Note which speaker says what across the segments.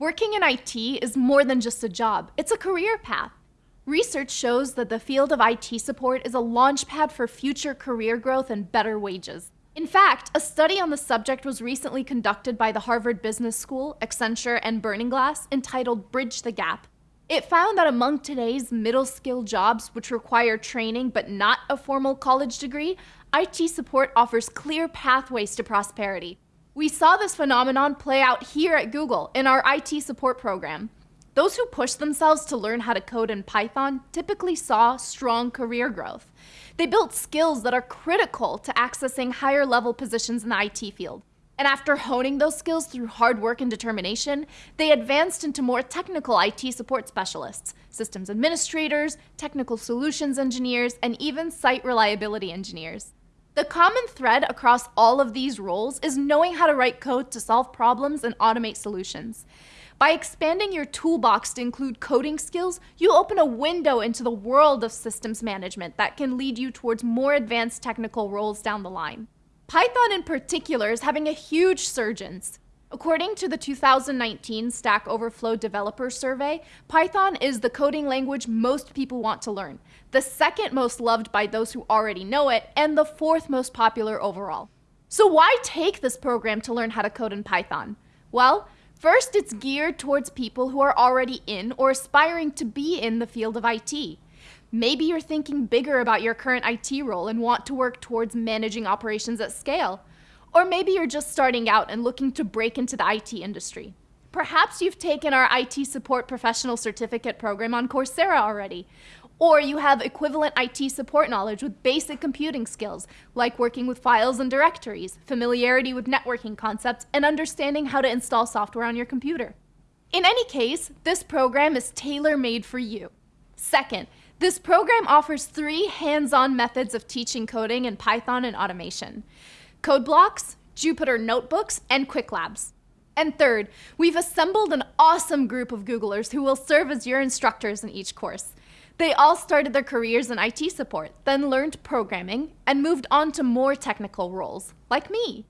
Speaker 1: Working in IT is more than just a job, it's a career path. Research shows that the field of IT support is a launchpad for future career growth and better wages. In fact, a study on the subject was recently conducted by the Harvard Business School, Accenture, and Burning Glass entitled Bridge the Gap. It found that among today's middle skill jobs, which require training but not a formal college degree, IT support offers clear pathways to prosperity. We saw this phenomenon play out here at Google in our IT support program. Those who pushed themselves to learn how to code in Python typically saw strong career growth. They built skills that are critical to accessing higher level positions in the IT field. And after honing those skills through hard work and determination, they advanced into more technical IT support specialists, systems administrators, technical solutions engineers, and even site reliability engineers. The common thread across all of these roles is knowing how to write code to solve problems and automate solutions. By expanding your toolbox to include coding skills, you open a window into the world of systems management that can lead you towards more advanced technical roles down the line. Python in particular is having a huge surgence. According to the 2019 Stack Overflow Developer Survey, Python is the coding language most people want to learn, the second most loved by those who already know it, and the fourth most popular overall. So why take this program to learn how to code in Python? Well, first it's geared towards people who are already in or aspiring to be in the field of IT. Maybe you're thinking bigger about your current IT role and want to work towards managing operations at scale. Or maybe you're just starting out and looking to break into the IT industry. Perhaps you've taken our IT Support Professional Certificate program on Coursera already. Or you have equivalent IT support knowledge with basic computing skills, like working with files and directories, familiarity with networking concepts, and understanding how to install software on your computer. In any case, this program is tailor-made for you. Second, this program offers three hands-on methods of teaching coding in Python and automation. Code Blocks, Jupyter Notebooks, and Qwiklabs. And third, we've assembled an awesome group of Googlers who will serve as your instructors in each course. They all started their careers in IT support, then learned programming, and moved on to more technical roles, like me.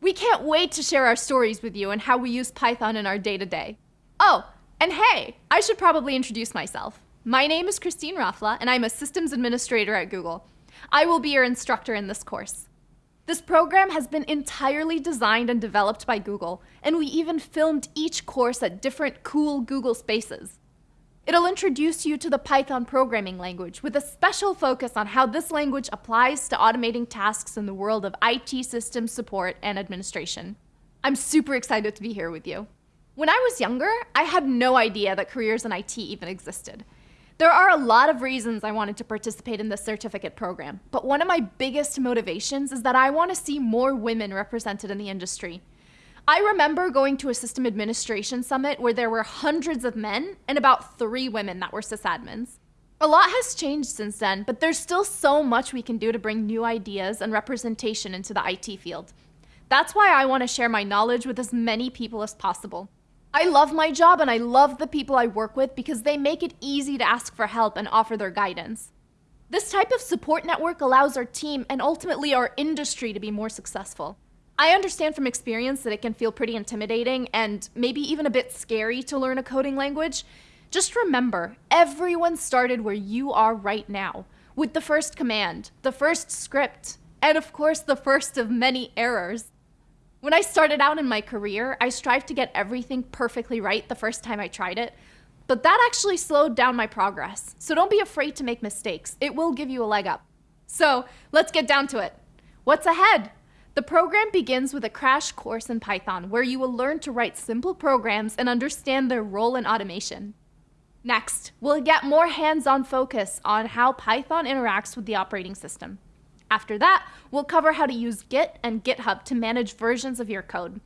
Speaker 1: We can't wait to share our stories with you and how we use Python in our day-to-day. -day. Oh, and hey, I should probably introduce myself. My name is Christine Rafla, and I'm a systems administrator at Google. I will be your instructor in this course. This program has been entirely designed and developed by Google, and we even filmed each course at different cool Google spaces. It'll introduce you to the Python programming language with a special focus on how this language applies to automating tasks in the world of IT system support and administration. I'm super excited to be here with you. When I was younger, I had no idea that careers in IT even existed. There are a lot of reasons I wanted to participate in this certificate program, but one of my biggest motivations is that I want to see more women represented in the industry. I remember going to a system administration summit where there were hundreds of men and about three women that were sysadmins. A lot has changed since then, but there's still so much we can do to bring new ideas and representation into the IT field. That's why I want to share my knowledge with as many people as possible. I love my job and I love the people I work with because they make it easy to ask for help and offer their guidance. This type of support network allows our team and ultimately our industry to be more successful. I understand from experience that it can feel pretty intimidating and maybe even a bit scary to learn a coding language. Just remember, everyone started where you are right now, with the first command, the first script, and of course the first of many errors. When I started out in my career, I strived to get everything perfectly right the first time I tried it, but that actually slowed down my progress. So don't be afraid to make mistakes. It will give you a leg up. So let's get down to it. What's ahead? The program begins with a crash course in Python where you will learn to write simple programs and understand their role in automation. Next, we'll get more hands-on focus on how Python interacts with the operating system. After that, we'll cover how to use Git and GitHub to manage versions of your code.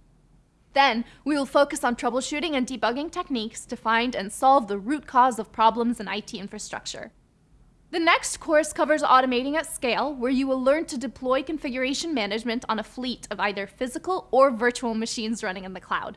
Speaker 1: Then, we will focus on troubleshooting and debugging techniques to find and solve the root cause of problems in IT infrastructure. The next course covers automating at scale, where you will learn to deploy configuration management on a fleet of either physical or virtual machines running in the cloud.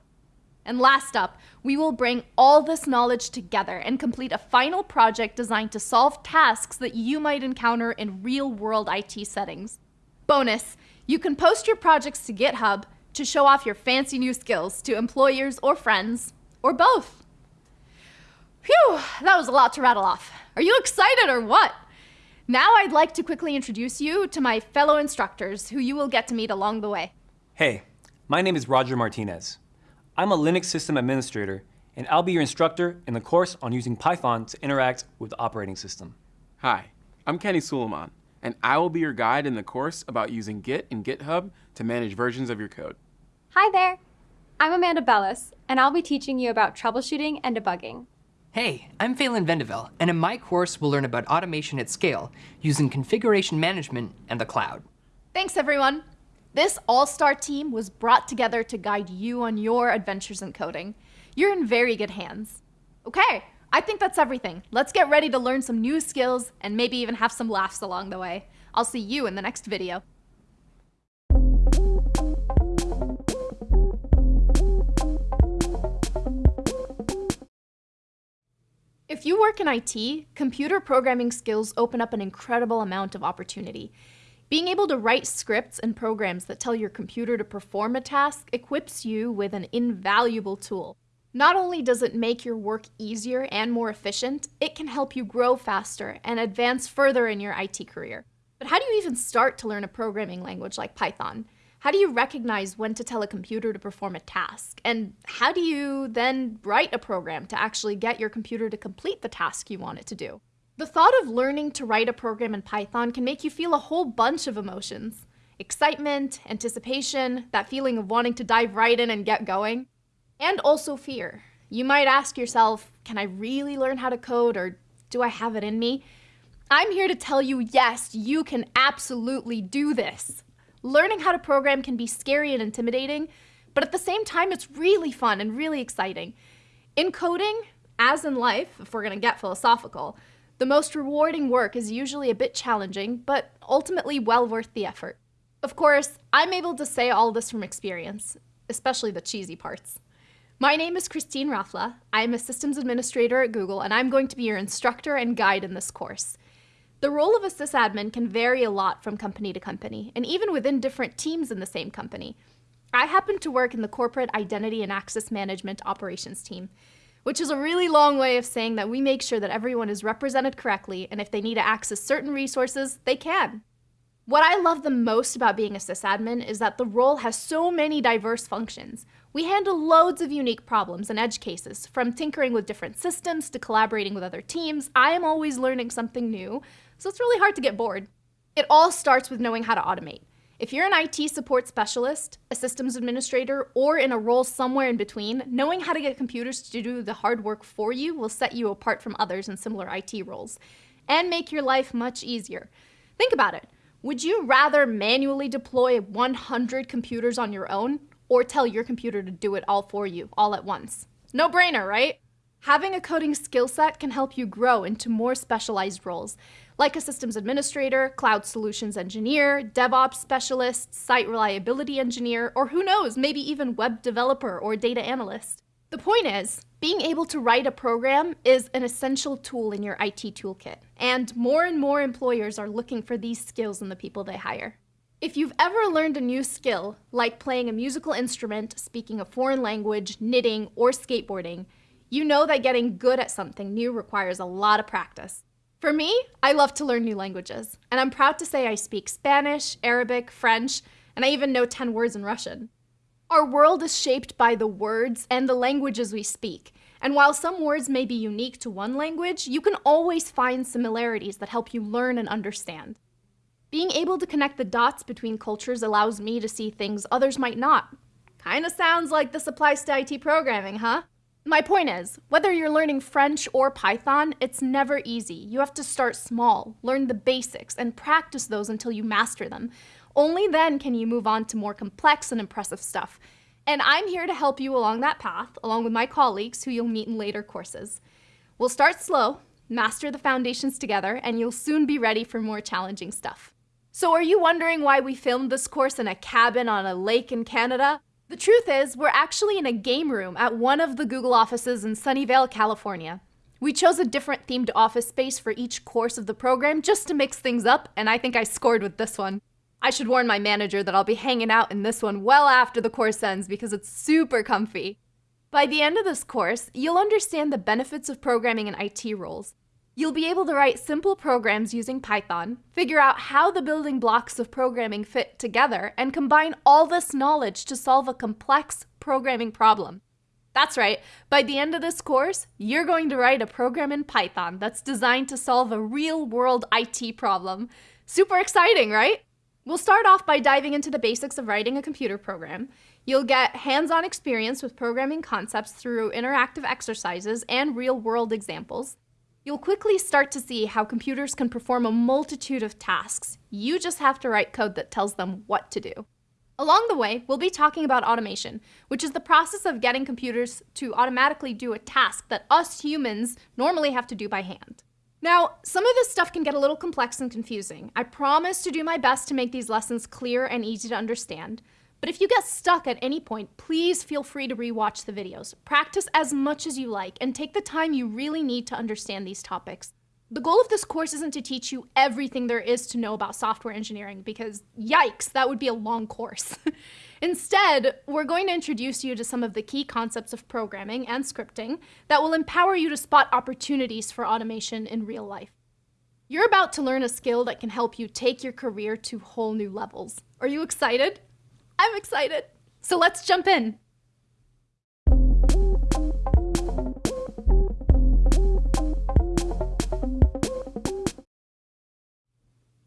Speaker 1: And last up, we will bring all this knowledge together and complete a final project designed to solve tasks that you might encounter in real-world IT settings. Bonus, you can post your projects to GitHub to show off your fancy new skills to employers or friends, or both. Phew, that was a lot to rattle off. Are you excited or what? Now I'd like to quickly introduce you to my fellow instructors who you will get to meet along the way.
Speaker 2: Hey, my name is Roger Martinez. I'm a Linux system administrator, and I'll be your instructor in the course on using Python to interact with the operating system.
Speaker 3: Hi, I'm Kenny Sulaimon, and I will be your guide in the course about using Git and GitHub to manage versions of your code.
Speaker 4: Hi there. I'm Amanda Bellis, and I'll be teaching you about troubleshooting and debugging.
Speaker 5: Hey, I'm Phelan Vendeville, and in my course we'll learn about automation at scale using configuration management and the cloud.
Speaker 1: Thanks, everyone. This all-star team was brought together to guide you on your adventures in coding. You're in very good hands. Okay, I think that's everything. Let's get ready to learn some new skills and maybe even have some laughs along the way. I'll see you in the next video. If you work in IT, computer programming skills open up an incredible amount of opportunity. Being able to write scripts and programs that tell your computer to perform a task equips you with an invaluable tool. Not only does it make your work easier and more efficient, it can help you grow faster and advance further in your IT career. But how do you even start to learn a programming language like Python? How do you recognize when to tell a computer to perform a task? And how do you then write a program to actually get your computer to complete the task you want it to do? The thought of learning to write a program in Python can make you feel a whole bunch of emotions. Excitement, anticipation, that feeling of wanting to dive right in and get going. And also fear. You might ask yourself, can I really learn how to code or do I have it in me? I'm here to tell you, yes, you can absolutely do this. Learning how to program can be scary and intimidating, but at the same time, it's really fun and really exciting. In coding, as in life, if we're gonna get philosophical, the most rewarding work is usually a bit challenging, but ultimately well worth the effort. Of course, I'm able to say all this from experience, especially the cheesy parts. My name is Christine Rafla. I'm a systems administrator at Google, and I'm going to be your instructor and guide in this course. The role of a sysadmin can vary a lot from company to company, and even within different teams in the same company. I happen to work in the Corporate Identity and Access Management Operations team, which is a really long way of saying that we make sure that everyone is represented correctly, and if they need to access certain resources, they can. What I love the most about being a sysadmin is that the role has so many diverse functions. We handle loads of unique problems and edge cases, from tinkering with different systems to collaborating with other teams. I am always learning something new, so it's really hard to get bored. It all starts with knowing how to automate. If you're an IT support specialist, a systems administrator, or in a role somewhere in between, knowing how to get computers to do the hard work for you will set you apart from others in similar IT roles and make your life much easier. Think about it. Would you rather manually deploy 100 computers on your own or tell your computer to do it all for you all at once? No brainer, right? Having a coding skill set can help you grow into more specialized roles, like a systems administrator, cloud solutions engineer, DevOps specialist, site reliability engineer, or who knows, maybe even web developer or data analyst. The point is, being able to write a program is an essential tool in your IT toolkit, and more and more employers are looking for these skills in the people they hire. If you've ever learned a new skill, like playing a musical instrument, speaking a foreign language, knitting, or skateboarding, you know that getting good at something new requires a lot of practice. For me, I love to learn new languages, and I'm proud to say I speak Spanish, Arabic, French, and I even know 10 words in Russian. Our world is shaped by the words and the languages we speak, and while some words may be unique to one language, you can always find similarities that help you learn and understand. Being able to connect the dots between cultures allows me to see things others might not. Kinda sounds like this applies to IT programming, huh? My point is, whether you're learning French or Python, it's never easy. You have to start small, learn the basics, and practice those until you master them. Only then can you move on to more complex and impressive stuff. And I'm here to help you along that path, along with my colleagues who you'll meet in later courses. We'll start slow, master the foundations together, and you'll soon be ready for more challenging stuff. So are you wondering why we filmed this course in a cabin on a lake in Canada? The truth is, we're actually in a game room at one of the Google offices in Sunnyvale, California. We chose a different themed office space for each course of the program just to mix things up, and I think I scored with this one. I should warn my manager that I'll be hanging out in this one well after the course ends because it's super comfy. By the end of this course, you'll understand the benefits of programming in IT roles. You'll be able to write simple programs using Python, figure out how the building blocks of programming fit together, and combine all this knowledge to solve a complex programming problem. That's right, by the end of this course, you're going to write a program in Python that's designed to solve a real world IT problem. Super exciting, right? We'll start off by diving into the basics of writing a computer program. You'll get hands on experience with programming concepts through interactive exercises and real world examples. You'll quickly start to see how computers can perform a multitude of tasks. You just have to write code that tells them what to do. Along the way, we'll be talking about automation, which is the process of getting computers to automatically do a task that us humans normally have to do by hand. Now, some of this stuff can get a little complex and confusing. I promise to do my best to make these lessons clear and easy to understand. But if you get stuck at any point, please feel free to rewatch the videos. Practice as much as you like and take the time you really need to understand these topics. The goal of this course isn't to teach you everything there is to know about software engineering because yikes, that would be a long course. Instead, we're going to introduce you to some of the key concepts of programming and scripting that will empower you to spot opportunities for automation in real life. You're about to learn a skill that can help you take your career to whole new levels. Are you excited? I'm excited. So let's jump in.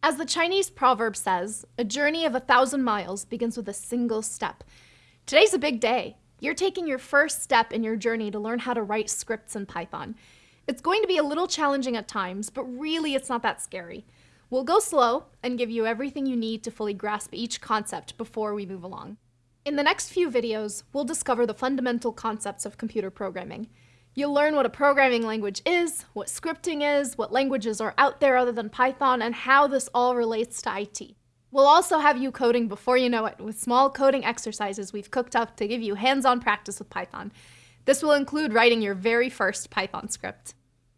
Speaker 1: As the Chinese proverb says, a journey of a thousand miles begins with a single step. Today's a big day. You're taking your first step in your journey to learn how to write scripts in Python. It's going to be a little challenging at times, but really it's not that scary. We'll go slow and give you everything you need to fully grasp each concept before we move along. In the next few videos, we'll discover the fundamental concepts of computer programming. You'll learn what a programming language is, what scripting is, what languages are out there other than Python, and how this all relates to IT. We'll also have you coding before you know it with small coding exercises we've cooked up to give you hands-on practice with Python. This will include writing your very first Python script.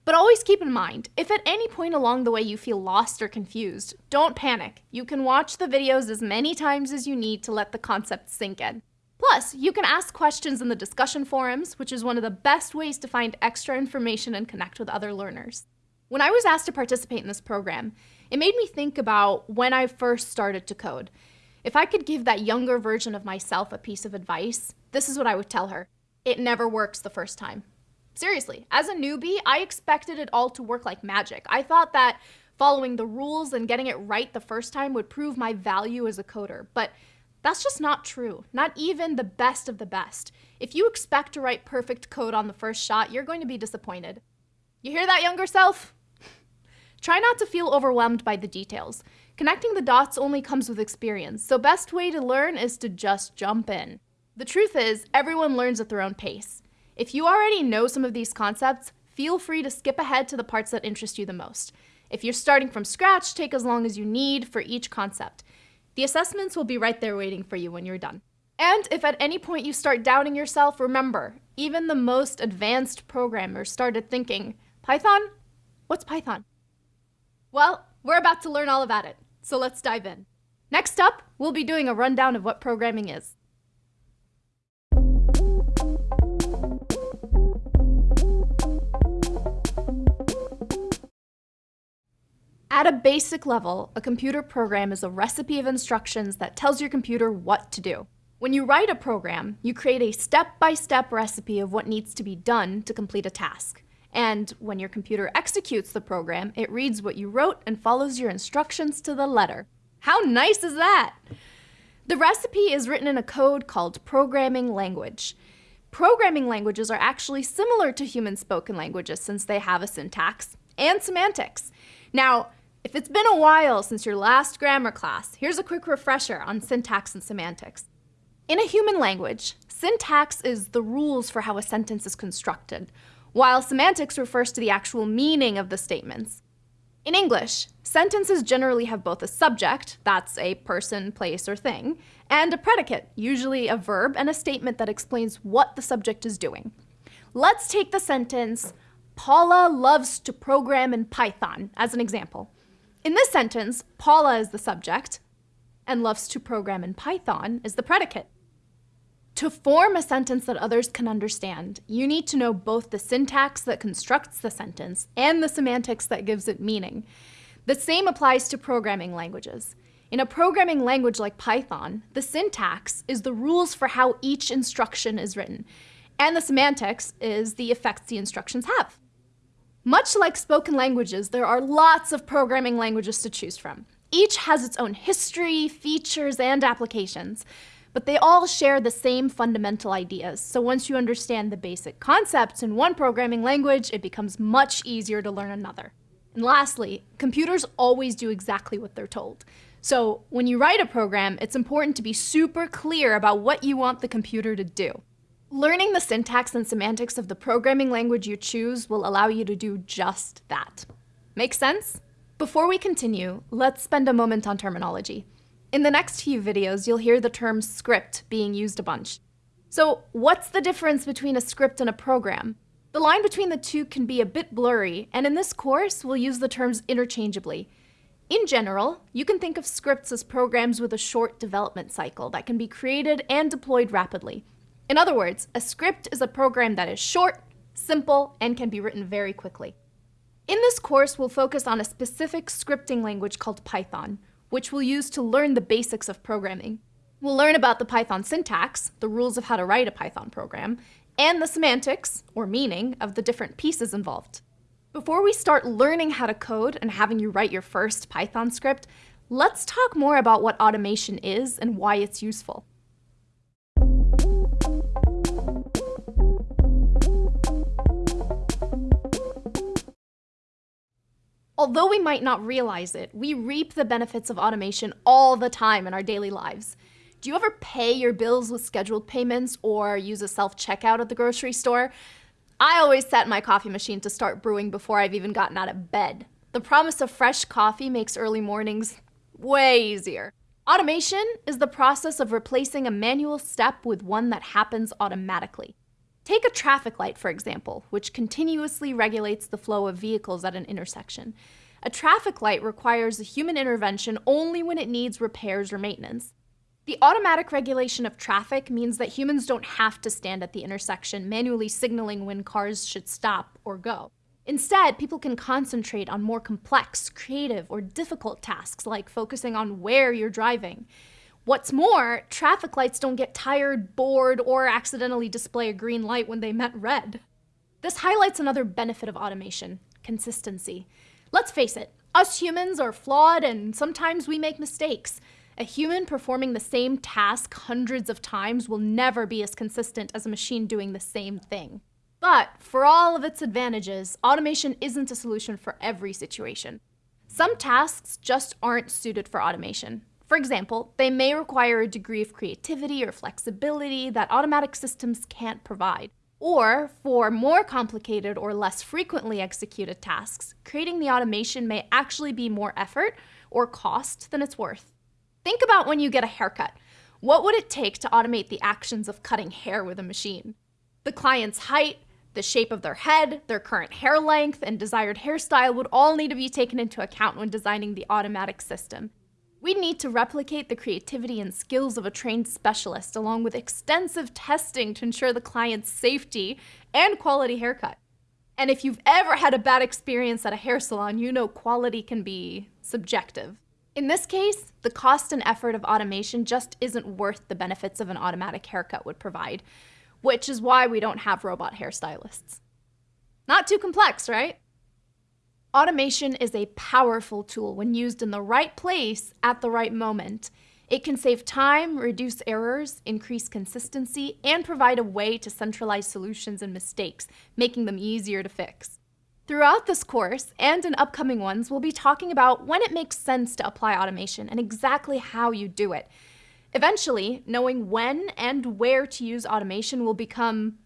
Speaker 1: But always keep in mind, if at any point along the way you feel lost or confused, don't panic. You can watch the videos as many times as you need to let the concept sink in. Plus, you can ask questions in the discussion forums, which is one of the best ways to find extra information and connect with other learners. When I was asked to participate in this program, it made me think about when I first started to code. If I could give that younger version of myself a piece of advice, this is what I would tell her. It never works the first time. Seriously, as a newbie, I expected it all to work like magic. I thought that following the rules and getting it right the first time would prove my value as a coder, but that's just not true, not even the best of the best. If you expect to write perfect code on the first shot, you're going to be disappointed. You hear that, younger self? Try not to feel overwhelmed by the details. Connecting the dots only comes with experience, so best way to learn is to just jump in. The truth is, everyone learns at their own pace. If you already know some of these concepts, feel free to skip ahead to the parts that interest you the most. If you're starting from scratch, take as long as you need for each concept. The assessments will be right there waiting for you when you're done. And if at any point you start doubting yourself, remember, even the most advanced programmers started thinking, Python? What's Python? Well, we're about to learn all about it, so let's dive in. Next up, we'll be doing a rundown of what programming is. At a basic level, a computer program is a recipe of instructions that tells your computer what to do. When you write a program, you create a step-by-step -step recipe of what needs to be done to complete a task. And when your computer executes the program, it reads what you wrote and follows your instructions to the letter. How nice is that? The recipe is written in a code called programming language. Programming languages are actually similar to human spoken languages since they have a syntax and semantics. Now, if it's been a while since your last grammar class, here's a quick refresher on syntax and semantics. In a human language, syntax is the rules for how a sentence is constructed, while semantics refers to the actual meaning of the statements. In English, sentences generally have both a subject, that's a person, place, or thing, and a predicate, usually a verb, and a statement that explains what the subject is doing. Let's take the sentence, Paula loves to program in Python, as an example. In this sentence, Paula is the subject, and loves to program in Python is the predicate. To form a sentence that others can understand, you need to know both the syntax that constructs the sentence and the semantics that gives it meaning. The same applies to programming languages. In a programming language like Python, the syntax is the rules for how each instruction is written, and the semantics is the effects the instructions have. Much like spoken languages, there are lots of programming languages to choose from. Each has its own history, features, and applications but they all share the same fundamental ideas. So once you understand the basic concepts in one programming language, it becomes much easier to learn another. And lastly, computers always do exactly what they're told. So when you write a program, it's important to be super clear about what you want the computer to do. Learning the syntax and semantics of the programming language you choose will allow you to do just that. Make sense? Before we continue, let's spend a moment on terminology. In the next few videos, you'll hear the term script being used a bunch. So what's the difference between a script and a program? The line between the two can be a bit blurry, and in this course, we'll use the terms interchangeably. In general, you can think of scripts as programs with a short development cycle that can be created and deployed rapidly. In other words, a script is a program that is short, simple, and can be written very quickly. In this course, we'll focus on a specific scripting language called Python, which we'll use to learn the basics of programming. We'll learn about the Python syntax, the rules of how to write a Python program, and the semantics, or meaning, of the different pieces involved. Before we start learning how to code and having you write your first Python script, let's talk more about what automation is and why it's useful. Although we might not realize it, we reap the benefits of automation all the time in our daily lives. Do you ever pay your bills with scheduled payments or use a self-checkout at the grocery store? I always set my coffee machine to start brewing before I've even gotten out of bed. The promise of fresh coffee makes early mornings way easier. Automation is the process of replacing a manual step with one that happens automatically. Take a traffic light, for example, which continuously regulates the flow of vehicles at an intersection. A traffic light requires a human intervention only when it needs repairs or maintenance. The automatic regulation of traffic means that humans don't have to stand at the intersection manually signaling when cars should stop or go. Instead, people can concentrate on more complex, creative, or difficult tasks like focusing on where you're driving. What's more, traffic lights don't get tired, bored, or accidentally display a green light when they met red. This highlights another benefit of automation, consistency. Let's face it, us humans are flawed and sometimes we make mistakes. A human performing the same task hundreds of times will never be as consistent as a machine doing the same thing. But for all of its advantages, automation isn't a solution for every situation. Some tasks just aren't suited for automation. For example, they may require a degree of creativity or flexibility that automatic systems can't provide. Or, for more complicated or less frequently executed tasks, creating the automation may actually be more effort or cost than it's worth. Think about when you get a haircut. What would it take to automate the actions of cutting hair with a machine? The client's height, the shape of their head, their current hair length, and desired hairstyle would all need to be taken into account when designing the automatic system. We need to replicate the creativity and skills of a trained specialist along with extensive testing to ensure the client's safety and quality haircut. And if you've ever had a bad experience at a hair salon, you know quality can be subjective. In this case, the cost and effort of automation just isn't worth the benefits of an automatic haircut would provide, which is why we don't have robot hairstylists. Not too complex, right? Automation is a powerful tool when used in the right place at the right moment. It can save time, reduce errors, increase consistency, and provide a way to centralize solutions and mistakes, making them easier to fix. Throughout this course, and in upcoming ones, we'll be talking about when it makes sense to apply automation and exactly how you do it. Eventually, knowing when and where to use automation will become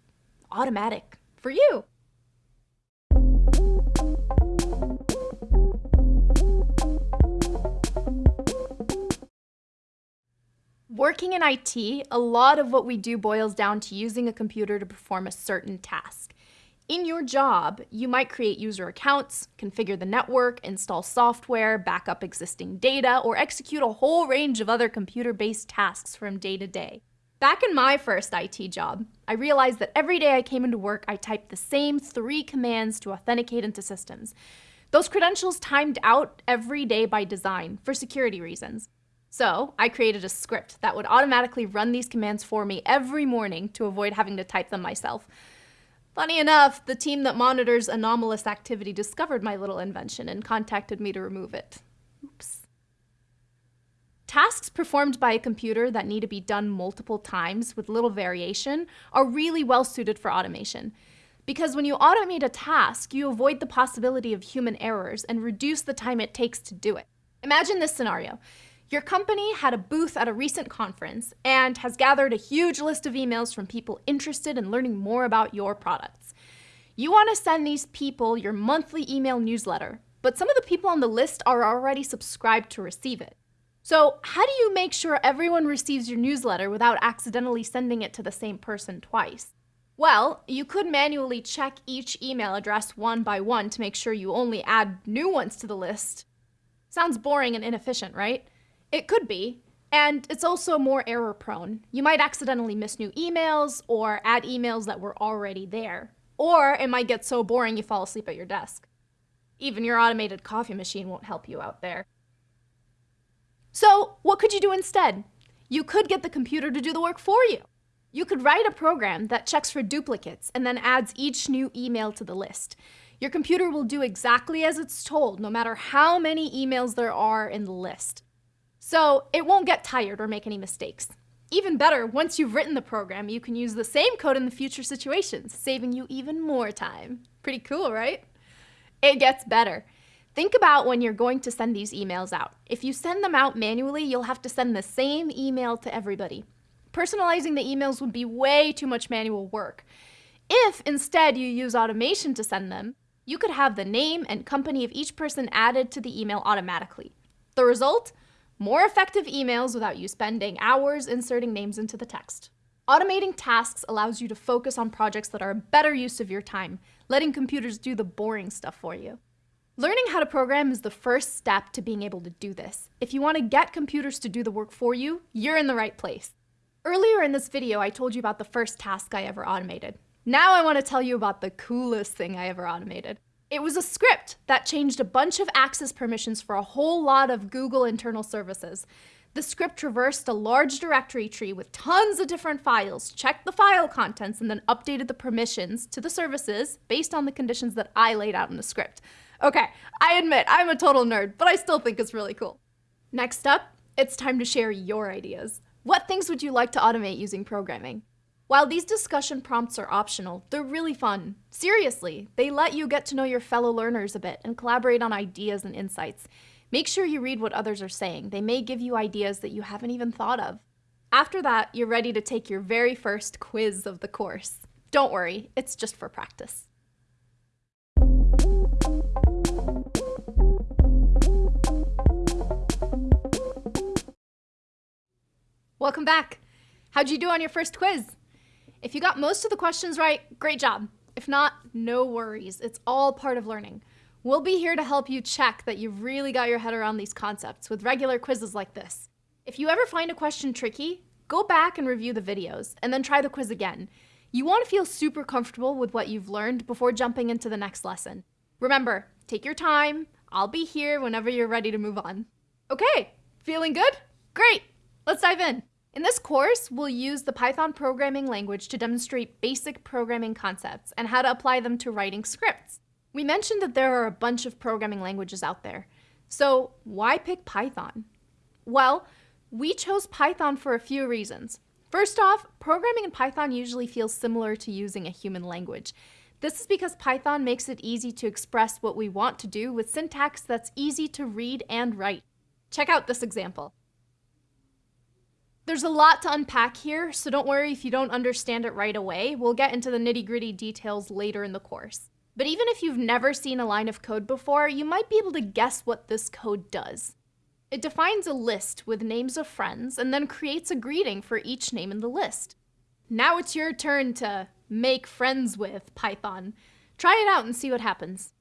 Speaker 1: automatic for you. Working in IT, a lot of what we do boils down to using a computer to perform a certain task. In your job, you might create user accounts, configure the network, install software, back up existing data, or execute a whole range of other computer-based tasks from day to day. Back in my first IT job, I realized that every day I came into work, I typed the same three commands to authenticate into systems. Those credentials timed out every day by design for security reasons. So I created a script that would automatically run these commands for me every morning to avoid having to type them myself. Funny enough, the team that monitors anomalous activity discovered my little invention and contacted me to remove it. Oops. Tasks performed by a computer that need to be done multiple times with little variation are really well suited for automation. Because when you automate a task, you avoid the possibility of human errors and reduce the time it takes to do it. Imagine this scenario. Your company had a booth at a recent conference and has gathered a huge list of emails from people interested in learning more about your products. You want to send these people your monthly email newsletter, but some of the people on the list are already subscribed to receive it. So, how do you make sure everyone receives your newsletter without accidentally sending it to the same person twice? Well, you could manually check each email address one by one to make sure you only add new ones to the list. Sounds boring and inefficient, right? It could be. And it's also more error prone. You might accidentally miss new emails or add emails that were already there. Or it might get so boring you fall asleep at your desk. Even your automated coffee machine won't help you out there. So, what could you do instead? You could get the computer to do the work for you. You could write a program that checks for duplicates and then adds each new email to the list. Your computer will do exactly as it's told, no matter how many emails there are in the list. So it won't get tired or make any mistakes. Even better, once you've written the program, you can use the same code in the future situations, saving you even more time. Pretty cool, right? It gets better. Think about when you're going to send these emails out. If you send them out manually, you'll have to send the same email to everybody. Personalizing the emails would be way too much manual work. If instead you use automation to send them, you could have the name and company of each person added to the email automatically. The result? More effective emails without you spending hours inserting names into the text. Automating tasks allows you to focus on projects that are a better use of your time, letting computers do the boring stuff for you. Learning how to program is the first step to being able to do this. If you want to get computers to do the work for you, you're in the right place. Earlier in this video, I told you about the first task I ever automated. Now I want to tell you about the coolest thing I ever automated. It was a script that changed a bunch of access permissions for a whole lot of Google internal services. The script traversed a large directory tree with tons of different files, checked the file contents, and then updated the permissions to the services based on the conditions that I laid out in the script. Okay, I admit I'm a total nerd, but I still think it's really cool. Next up, it's time to share your ideas. What things would you like to automate using programming? While these discussion prompts are optional, they're really fun. Seriously, they let you get to know your fellow learners a bit and collaborate on ideas and insights. Make sure you read what others are saying. They may give you ideas that you haven't even thought of. After that, you're ready to take your very first quiz of the course. Don't worry, it's just for practice. Welcome back. How'd you do on your first quiz? If you got most of the questions right, great job. If not, no worries. It's all part of learning. We'll be here to help you check that you've really got your head around these concepts with regular quizzes like this. If you ever find a question tricky, go back and review the videos and then try the quiz again. You want to feel super comfortable with what you've learned before jumping into the next lesson. Remember, take your time. I'll be here whenever you're ready to move on. Okay, feeling good? Great, let's dive in. In this course, we'll use the Python programming language to demonstrate basic programming concepts and how to apply them to writing scripts. We mentioned that there are a bunch of programming languages out there. So why pick Python? Well, we chose Python for a few reasons. First off, programming in Python usually feels similar to using a human language. This is because Python makes it easy to express what we want to do with syntax that's easy to read and write. Check out this example. There's a lot to unpack here, so don't worry if you don't understand it right away. We'll get into the nitty gritty details later in the course. But even if you've never seen a line of code before, you might be able to guess what this code does. It defines a list with names of friends and then creates a greeting for each name in the list. Now it's your turn to make friends with Python. Try it out and see what happens.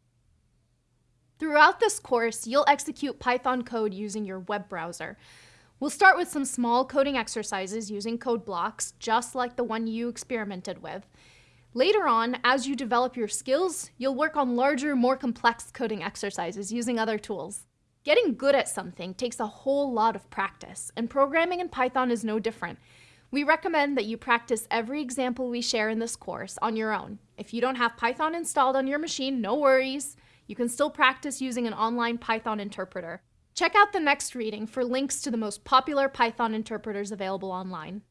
Speaker 1: Throughout this course, you'll execute Python code using your web browser. We'll start with some small coding exercises using code blocks, just like the one you experimented with. Later on, as you develop your skills, you'll work on larger, more complex coding exercises using other tools. Getting good at something takes a whole lot of practice, and programming in Python is no different. We recommend that you practice every example we share in this course on your own. If you don't have Python installed on your machine, no worries. You can still practice using an online Python interpreter. Check out the next reading for links to the most popular Python interpreters available online.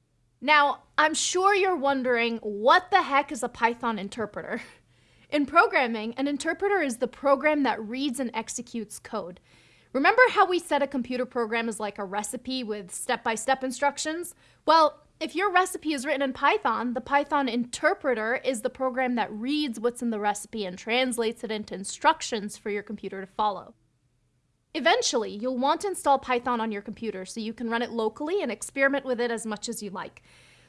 Speaker 1: Now, I'm sure you're wondering, what the heck is a Python interpreter? In programming, an interpreter is the program that reads and executes code. Remember how we said a computer program is like a recipe with step-by-step instructions? Well, if your recipe is written in Python, the Python interpreter is the program that reads what's in the recipe and translates it into instructions for your computer to follow. Eventually, you'll want to install Python on your computer so you can run it locally and experiment with it as much as you like.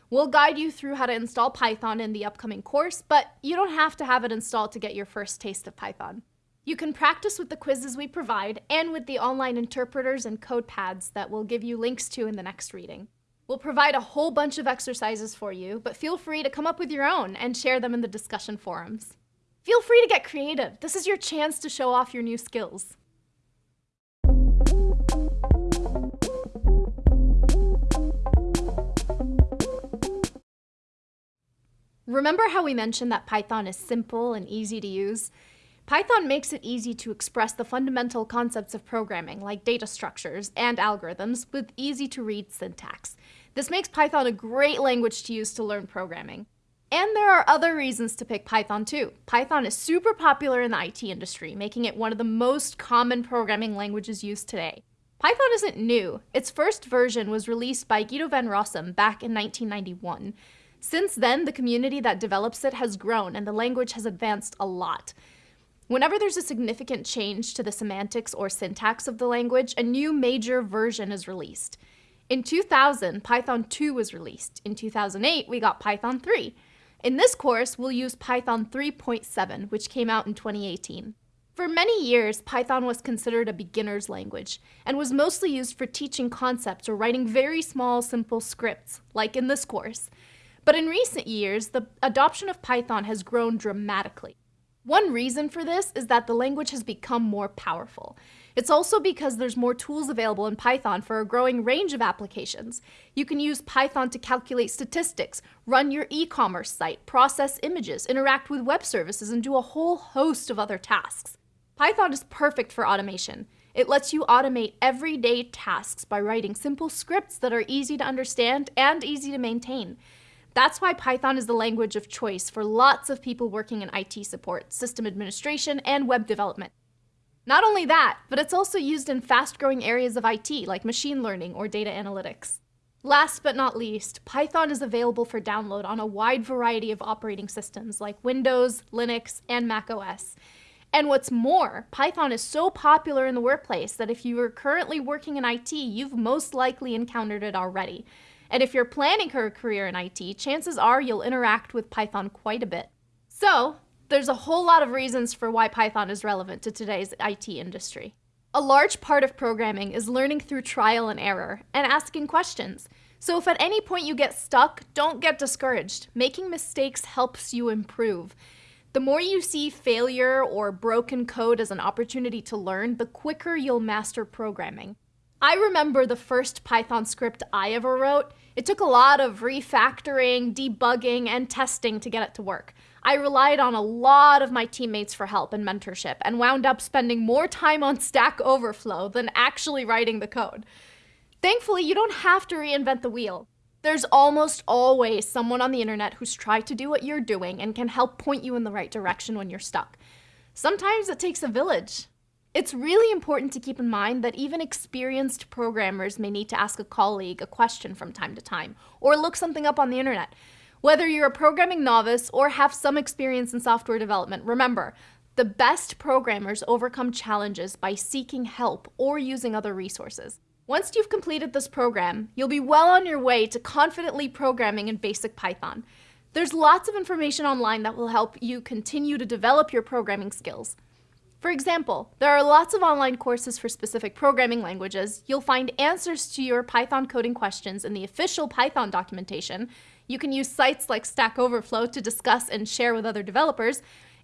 Speaker 1: We'll guide you through how to install Python in the upcoming course, but you don't have to have it installed to get your first taste of Python. You can practice with the quizzes we provide and with the online interpreters and code pads that we'll give you links to in the next reading. We'll provide a whole bunch of exercises for you, but feel free to come up with your own and share them in the discussion forums. Feel free to get creative. This is your chance to show off your new skills. Remember how we mentioned that Python is simple and easy to use? Python makes it easy to express the fundamental concepts of programming, like data structures and algorithms, with easy to read syntax. This makes Python a great language to use to learn programming. And there are other reasons to pick Python too. Python is super popular in the IT industry, making it one of the most common programming languages used today. Python isn't new. Its first version was released by Guido van Rossum back in 1991. Since then, the community that develops it has grown and the language has advanced a lot. Whenever there's a significant change to the semantics or syntax of the language, a new major version is released. In 2000, Python 2 was released. In 2008, we got Python 3. In this course, we'll use Python 3.7, which came out in 2018. For many years, Python was considered a beginner's language and was mostly used for teaching concepts or writing very small, simple scripts, like in this course. But in recent years, the adoption of Python has grown dramatically. One reason for this is that the language has become more powerful. It's also because there's more tools available in Python for a growing range of applications. You can use Python to calculate statistics, run your e-commerce site, process images, interact with web services, and do a whole host of other tasks. Python is perfect for automation. It lets you automate everyday tasks by writing simple scripts that are easy to understand and easy to maintain. That's why Python is the language of choice for lots of people working in IT support, system administration, and web development. Not only that, but it's also used in fast-growing areas of IT like machine learning or data analytics. Last but not least, Python is available for download on a wide variety of operating systems like Windows, Linux, and Mac OS. And what's more, Python is so popular in the workplace that if you are currently working in IT, you've most likely encountered it already. And if you're planning a career in IT, chances are you'll interact with Python quite a bit. So, there's a whole lot of reasons for why Python is relevant to today's IT industry. A large part of programming is learning through trial and error and asking questions. So if at any point you get stuck, don't get discouraged. Making mistakes helps you improve. The more you see failure or broken code as an opportunity to learn, the quicker you'll master programming. I remember the first Python script I ever wrote. It took a lot of refactoring, debugging, and testing to get it to work. I relied on a lot of my teammates for help and mentorship and wound up spending more time on Stack Overflow than actually writing the code. Thankfully, you don't have to reinvent the wheel. There's almost always someone on the internet who's tried to do what you're doing and can help point you in the right direction when you're stuck. Sometimes it takes a village, it's really important to keep in mind that even experienced programmers may need to ask a colleague a question from time to time, or look something up on the internet. Whether you're a programming novice or have some experience in software development, remember, the best programmers overcome challenges by seeking help or using other resources. Once you've completed this program, you'll be well on your way to confidently programming in basic Python. There's lots of information online that will help you continue to develop your programming skills. For example, there are lots of online courses for specific programming languages. You'll find answers to your Python coding questions in the official Python documentation. You can use sites like Stack Overflow to discuss and share with other developers,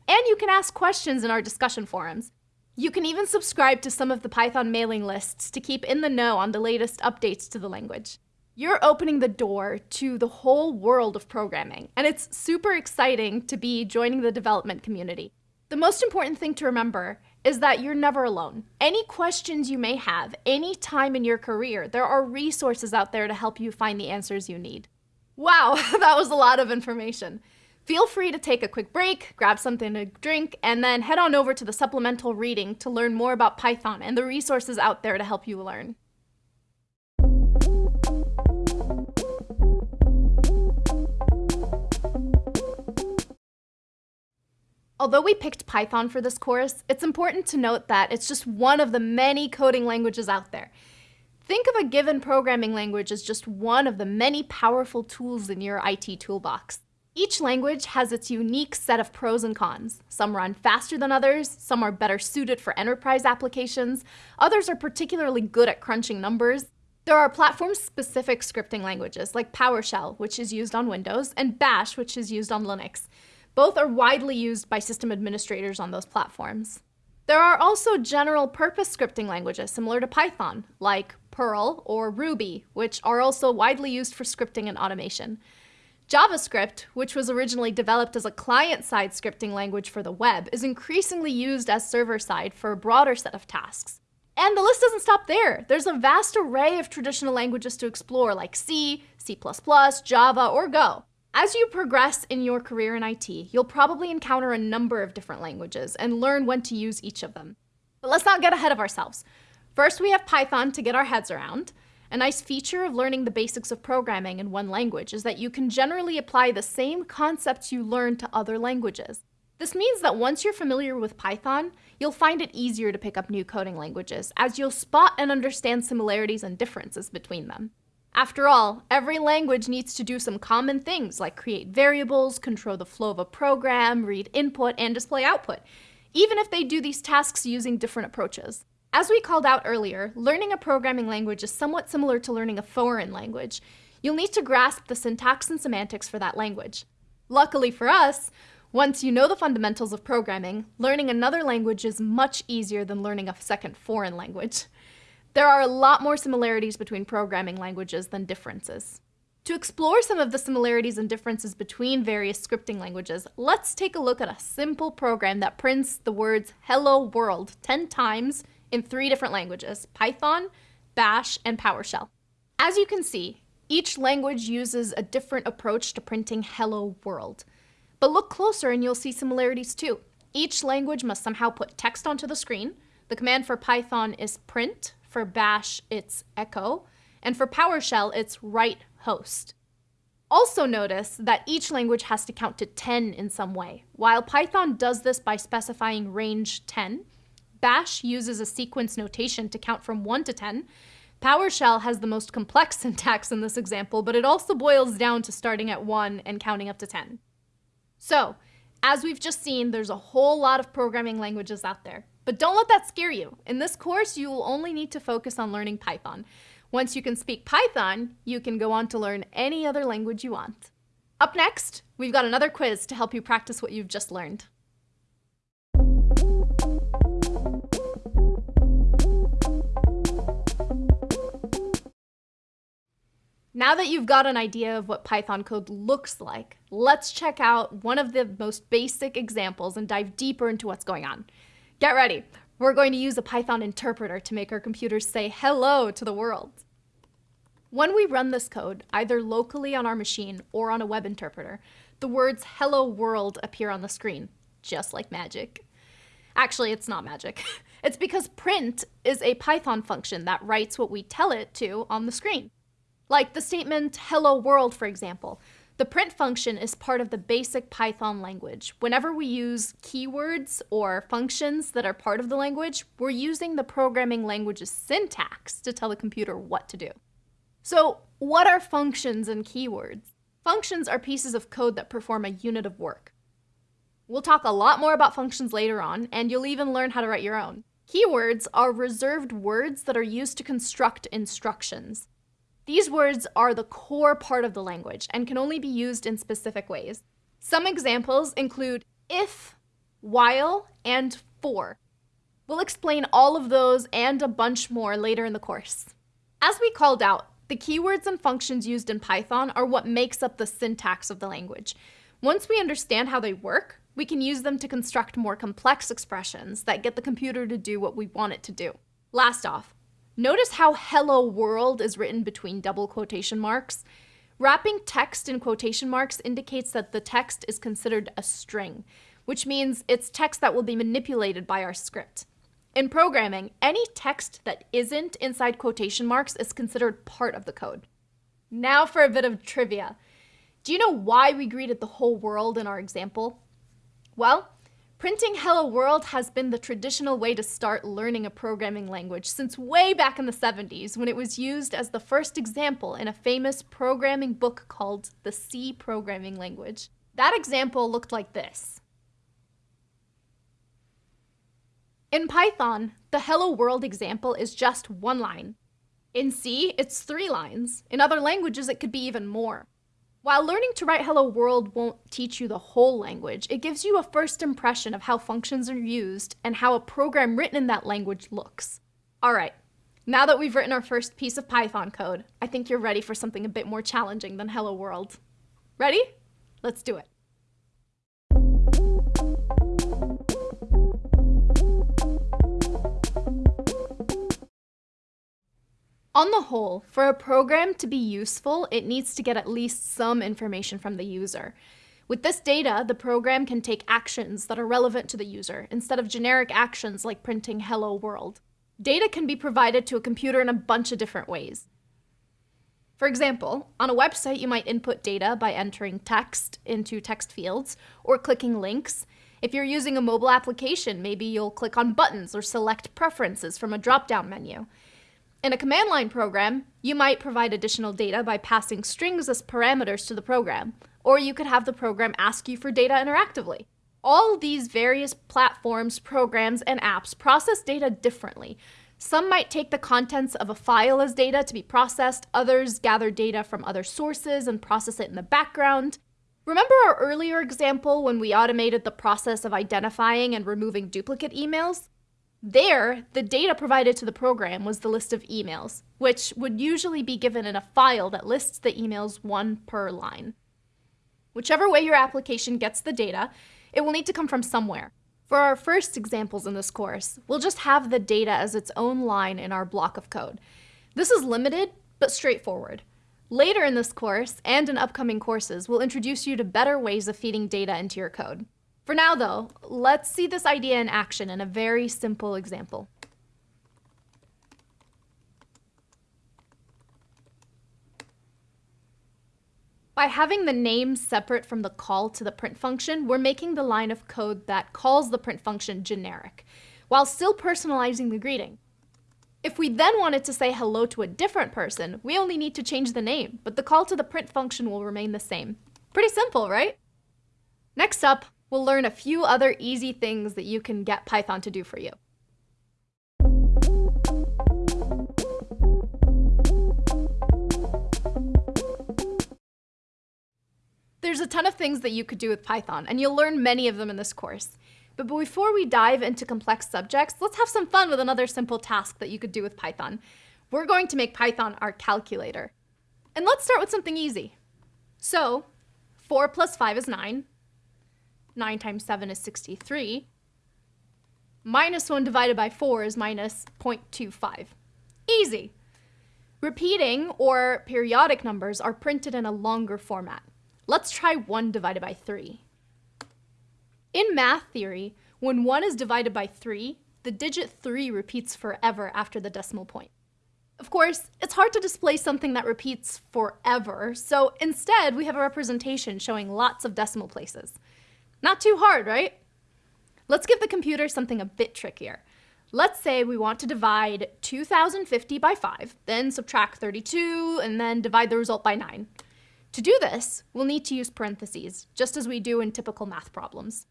Speaker 1: and you can ask questions in our discussion forums. You can even subscribe to some of the Python mailing lists to keep in the know on the latest updates to the language. You're opening the door to the whole world of programming, and it's super exciting to be joining the development community. The most important thing to remember is that you're never alone. Any questions you may have, any time in your career, there are resources out there to help you find the answers you need. Wow, that was a lot of information. Feel free to take a quick break, grab something to drink, and then head on over to the supplemental reading to learn more about Python and the resources out there to help you learn. Although we picked Python for this course, it's important to note that it's just one of the many coding languages out there. Think of a given programming language as just one of the many powerful tools in your IT toolbox. Each language has its unique set of pros and cons. Some run faster than others, some are better suited for enterprise applications, others are particularly good at crunching numbers. There are platform-specific scripting languages like PowerShell, which is used on Windows, and Bash, which is used on Linux. Both are widely used by system administrators on those platforms. There are also general purpose scripting languages similar to Python, like Perl or Ruby, which are also widely used for scripting and automation. JavaScript, which was originally developed as a client-side scripting language for the web, is increasingly used as server-side for a broader set of tasks. And the list doesn't stop there. There's a vast array of traditional languages to explore like C, C++, Java, or Go. As you progress in your career in IT, you'll probably encounter a number of different languages and learn when to use each of them. But let's not get ahead of ourselves. First, we have Python to get our heads around. A nice feature of learning the basics of programming in one language is that you can generally apply the same concepts you learn to other languages. This means that once you're familiar with Python, you'll find it easier to pick up new coding languages, as you'll spot and understand similarities and differences between them. After all, every language needs to do some common things like create variables, control the flow of a program, read input, and display output, even if they do these tasks using different approaches. As we called out earlier, learning a programming language is somewhat similar to learning a foreign language. You'll need to grasp the syntax and semantics for that language. Luckily for us, once you know the fundamentals of programming, learning another language is much easier than learning a second foreign language. There are a lot more similarities between programming languages than differences. To explore some of the similarities and differences between various scripting languages, let's take a look at a simple program that prints the words hello world 10 times in three different languages, Python, Bash, and PowerShell. As you can see, each language uses a different approach to printing hello world. But look closer and you'll see similarities too. Each language must somehow put text onto the screen. The command for Python is print, for bash, it's echo. And for PowerShell, it's write host. Also notice that each language has to count to 10 in some way. While Python does this by specifying range 10, Bash uses a sequence notation to count from 1 to 10. PowerShell has the most complex syntax in this example, but it also boils down to starting at 1 and counting up to 10. So, as we've just seen, there's a whole lot of programming languages out there. But don't let that scare you. In this course, you will only need to focus on learning Python. Once you can speak Python, you can go on to learn any other language you want. Up next, we've got another quiz to help you practice what you've just learned. Now that you've got an idea of what Python code looks like, let's check out one of the most basic examples and dive deeper into what's going on. Get ready. We're going to use a Python interpreter to make our computers say hello to the world. When we run this code, either locally on our machine or on a web interpreter, the words hello world appear on the screen, just like magic. Actually, it's not magic. It's because print is a Python function that writes what we tell it to on the screen. Like the statement hello world, for example. The print function is part of the basic Python language. Whenever we use keywords or functions that are part of the language, we're using the programming language's syntax to tell the computer what to do. So what are functions and keywords? Functions are pieces of code that perform a unit of work. We'll talk a lot more about functions later on, and you'll even learn how to write your own. Keywords are reserved words that are used to construct instructions. These words are the core part of the language and can only be used in specific ways. Some examples include if, while, and for. We'll explain all of those and a bunch more later in the course. As we called out, the keywords and functions used in Python are what makes up the syntax of the language. Once we understand how they work, we can use them to construct more complex expressions that get the computer to do what we want it to do. Last off, notice how hello world is written between double quotation marks. Wrapping text in quotation marks indicates that the text is considered a string, which means it's text that will be manipulated by our script. In programming, any text that isn't inside quotation marks is considered part of the code. Now for a bit of trivia. Do you know why we greeted the whole world in our example? Well, printing Hello World has been the traditional way to start learning a programming language since way back in the 70s when it was used as the first example in a famous programming book called the C Programming Language. That example looked like this. In Python, the Hello World example is just one line. In C, it's three lines. In other languages, it could be even more. While learning to write Hello World won't teach you the whole language, it gives you a first impression of how functions are used and how a program written in that language looks. Alright, now that we've written our first piece of Python code, I think you're ready for something a bit more challenging than Hello World. Ready? Let's do it. On the whole, for a program to be useful, it needs to get at least some information from the user. With this data, the program can take actions that are relevant to the user, instead of generic actions like printing hello world. Data can be provided to a computer in a bunch of different ways. For example, on a website you might input data by entering text into text fields or clicking links. If you're using a mobile application, maybe you'll click on buttons or select preferences from a drop-down menu. In a command line program, you might provide additional data by passing strings as parameters to the program, or you could have the program ask you for data interactively. All these various platforms, programs, and apps process data differently. Some might take the contents of a file as data to be processed, others gather data from other sources and process it in the background. Remember our earlier example when we automated the process of identifying and removing duplicate emails? There, the data provided to the program was the list of emails, which would usually be given in a file that lists the emails one per line. Whichever way your application gets the data, it will need to come from somewhere. For our first examples in this course, we'll just have the data as its own line in our block of code. This is limited, but straightforward. Later in this course, and in upcoming courses, we'll introduce you to better ways of feeding data into your code. For now though, let's see this idea in action in a very simple example. By having the name separate from the call to the print function, we're making the line of code that calls the print function generic, while still personalizing the greeting. If we then wanted to say hello to a different person, we only need to change the name, but the call to the print function will remain the same. Pretty simple, right? Next up, we'll learn a few other easy things that you can get Python to do for you. There's a ton of things that you could do with Python, and you'll learn many of them in this course. But before we dive into complex subjects, let's have some fun with another simple task that you could do with Python. We're going to make Python our calculator. And let's start with something easy. So, 4 plus 5 is 9. 9 times 7 is 63. Minus 1 divided by 4 is minus 0.25. Easy. Repeating or periodic numbers are printed in a longer format. Let's try 1 divided by 3. In math theory, when 1 is divided by 3, the digit 3 repeats forever after the decimal point. Of course, it's hard to display something that repeats forever, so instead we have a representation showing lots of decimal places. Not too hard, right? Let's give the computer something a bit trickier. Let's say we want to divide 2050 by 5, then subtract 32, and then divide the result by 9. To do this, we'll need to use parentheses, just as we do in typical math problems.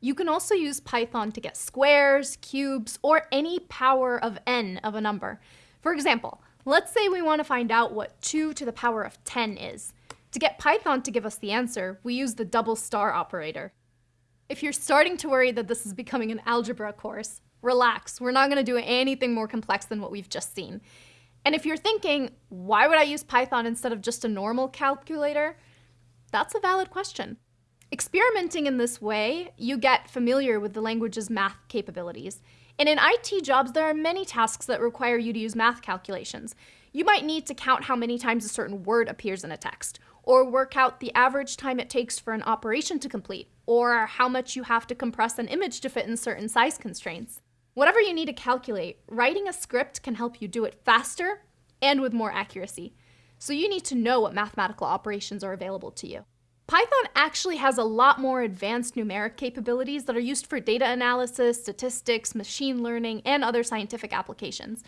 Speaker 1: You can also use Python to get squares, cubes, or any power of n of a number. For example, let's say we want to find out what 2 to the power of 10 is. To get Python to give us the answer, we use the double star operator. If you're starting to worry that this is becoming an algebra course, relax, we're not going to do anything more complex than what we've just seen. And if you're thinking, why would I use Python instead of just a normal calculator? That's a valid question. Experimenting in this way, you get familiar with the language's math capabilities. And in IT jobs, there are many tasks that require you to use math calculations. You might need to count how many times a certain word appears in a text, or work out the average time it takes for an operation to complete, or how much you have to compress an image to fit in certain size constraints. Whatever you need to calculate, writing a script can help you do it faster and with more accuracy. So you need to know what mathematical operations are available to you. Python actually has a lot more advanced numeric capabilities that are used for data analysis, statistics, machine learning, and other scientific applications.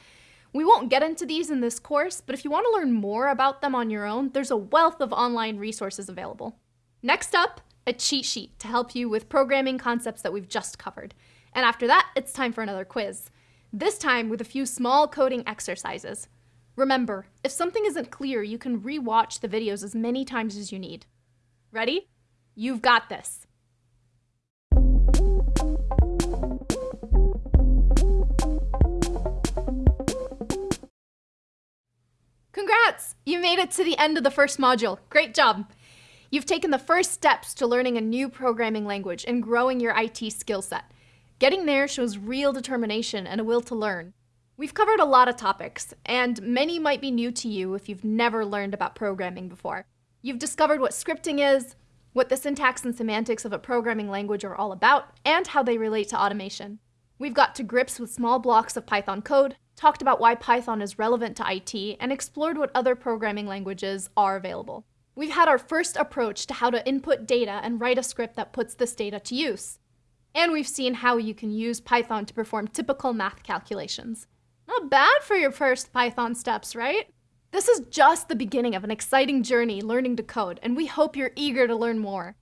Speaker 1: We won't get into these in this course, but if you want to learn more about them on your own, there's a wealth of online resources available. Next up, a cheat sheet to help you with programming concepts that we've just covered. And after that, it's time for another quiz. This time with a few small coding exercises. Remember, if something isn't clear, you can re-watch the videos as many times as you need. Ready? You've got this. Congrats! You made it to the end of the first module. Great job! You've taken the first steps to learning a new programming language and growing your IT skill set. Getting there shows real determination and a will to learn. We've covered a lot of topics, and many might be new to you if you've never learned about programming before. You've discovered what scripting is, what the syntax and semantics of a programming language are all about, and how they relate to automation. We've got to grips with small blocks of Python code, talked about why Python is relevant to IT, and explored what other programming languages are available. We've had our first approach to how to input data and write a script that puts this data to use. And we've seen how you can use Python to perform typical math calculations. Not bad for your first Python steps, right? This is just the beginning of an exciting journey learning to code, and we hope you're eager to learn more.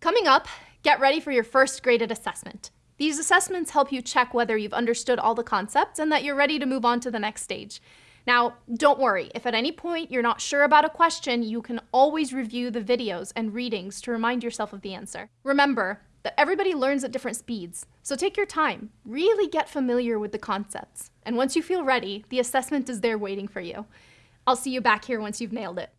Speaker 1: Coming up, get ready for your first graded assessment. These assessments help you check whether you've understood all the concepts and that you're ready to move on to the next stage. Now, don't worry, if at any point you're not sure about a question, you can always review the videos and readings to remind yourself of the answer. Remember that everybody learns at different speeds, so take your time, really get familiar with the concepts, and once you feel ready, the assessment is there waiting for you. I'll see you back here once you've nailed it.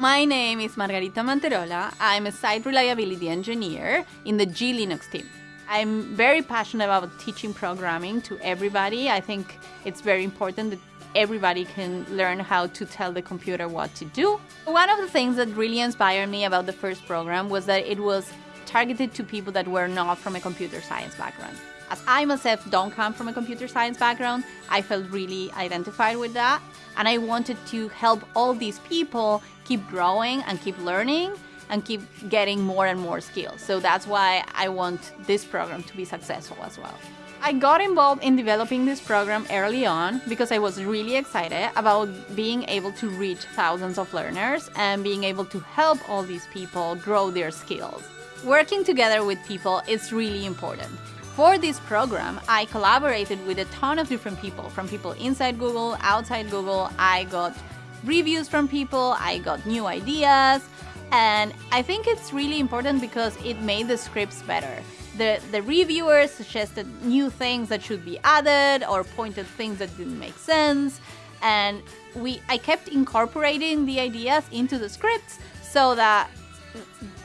Speaker 6: My name is Margarita Manterola. I'm a site reliability engineer in the gLinux team. I'm very passionate about teaching programming to everybody. I think it's very important that everybody can learn how to tell the computer what to do. One of the things that really inspired me about the first program was that it was targeted to people that were not from a computer science background. As I myself don't come from a computer science background, I felt really identified with that. And I wanted to help all these people keep growing and keep learning and keep getting more and more skills. So that's why I want this program to be successful as well. I got involved in developing this program early on because I was really excited about being able to reach thousands of learners and being able to help all these people grow their skills. Working together with people is really important. For this program, I collaborated with a ton of different people, from people inside Google, outside Google. I got reviews from people, I got new ideas, and I think it's really important because it made the scripts better. The, the reviewers suggested new things that should be added or pointed things that didn't make sense. And we I kept incorporating the ideas into the scripts so that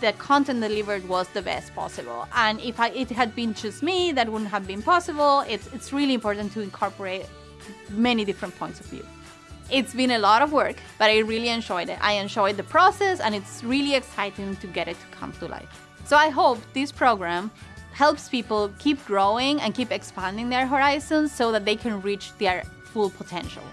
Speaker 6: the content delivered was the best possible. And if I, it had been just me, that wouldn't have been possible. It's, it's really important to incorporate many different points of view. It's been a lot of work, but I really enjoyed it. I enjoyed the process, and it's really exciting to get it to come to life. So I hope this program helps people keep growing and keep expanding their horizons so that they can reach their full potential.